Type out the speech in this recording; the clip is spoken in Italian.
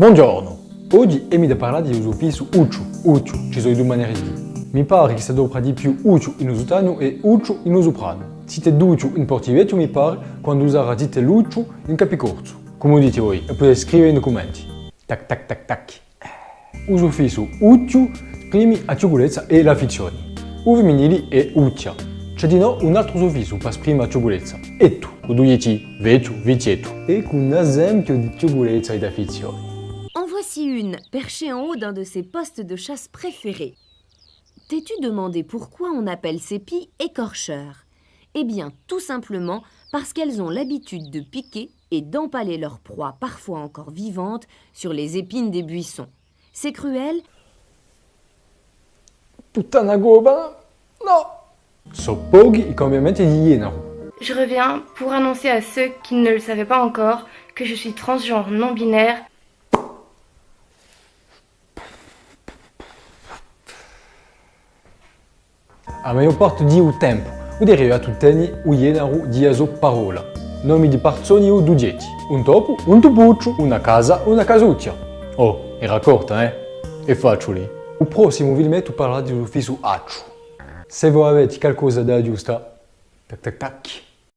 Buongiorno! Oggi Emi da parlare di uso ucciu, ucciu, ci sono due maniere di dire. Mi pare che si dovrebbe dire più ucciu in usutano e ucciu in usuprano. Dite ducciu in portivetto mi pare quando usare dite lucciu in capicorso. Come dite voi, e potete scrivere nei commenti. Tac tac tac tac. Uso fisso ucciu esprimi la ciugolezza e l'affezione. O femminili è uccia. C'è di no un altro suffisso per esprimere la ciugolezza. Ettu, con due ci, vecchio, vecchietto. E con un esempio di ciugolezza ed affezione. Voici une, perchée en haut d'un de ses postes de chasse préférés. T'es-tu demandé pourquoi on appelle ces pies écorcheurs? Eh bien, tout simplement parce qu'elles ont l'habitude de piquer et d'empaler leur proie, parfois encore vivante, sur les épines des buissons. C'est cruel? Puttana goba? No! So pochi i cambiamenti di Iena. Je reviens pour annoncer à ceux qui ne le savaient pas encore que je suis transgenre non binaire A maior parte di o tempo, o derivato teni o ienaru di aso parola. Nomi di persone o dugetti. Un topo, un tupuccio, una casa, una casuccia. Oh, era corta, eh? E faccio lì. O prossimo parlerà di ufficio accio. Se voi avete qualcosa da aggiustare, tac tac tac.